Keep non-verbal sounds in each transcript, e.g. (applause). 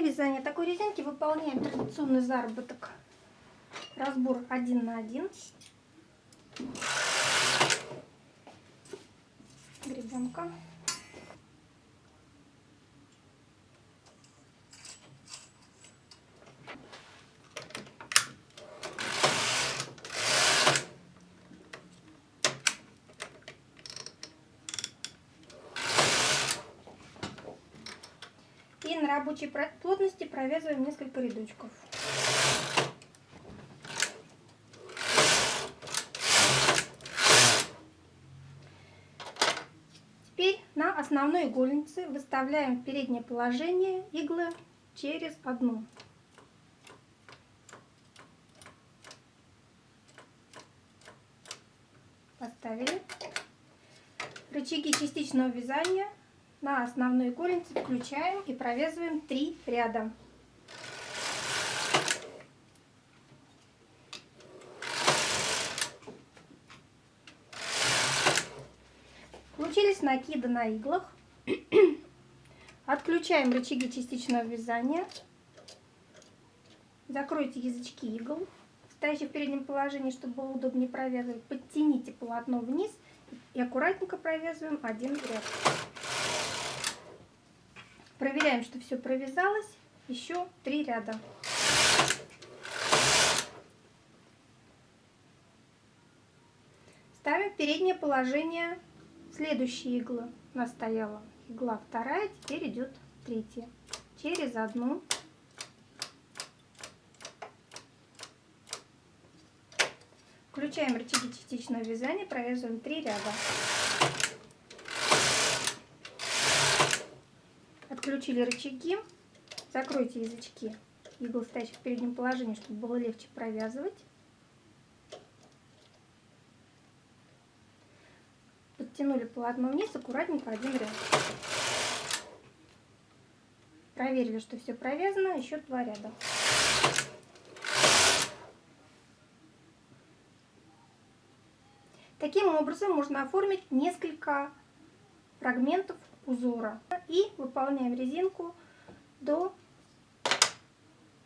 Для вязания такой резинки выполняем традиционный заработок. Разбор один на один. Гребенка. Рабочей плотности провязываем несколько рядочков. Теперь на основной игольнице выставляем переднее положение иглы через одну. Поставили. Рычаги частичного вязания на основной игольнице включаем и провязываем 3 ряда. Получились накиды на иглах. (clears throat) Отключаем рычаги частичного вязания. Закройте язычки игл, стоящие в переднем положении, чтобы было удобнее провязывать. Подтяните полотно вниз и аккуратненько провязываем один ряд. Проверяем, что все провязалось. Еще три ряда. Ставим переднее положение следующие иглы. У нас стояла игла вторая, теперь идет третья. Через одну. Включаем рычаги частичного вязания, провязываем 3 ряда. Отключили рычаги. Закройте язычки игл, стоящих в переднем положении, чтобы было легче провязывать. Подтянули полотно вниз, аккуратненько один ряд. Проверили, что все провязано, еще два ряда. Таким образом можно оформить несколько фрагментов узора. И выполняем резинку до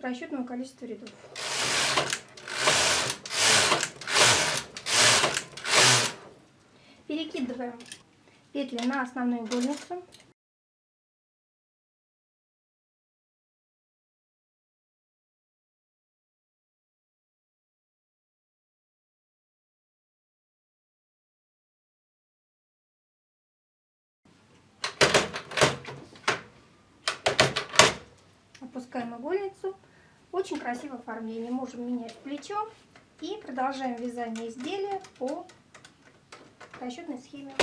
расчетного количества рядов. Перекидываем петли на основную игольницу. Опускаем игольницу. Очень красивое оформление. Можем менять плечо. И продолжаем вязание изделия по расчетной схеме.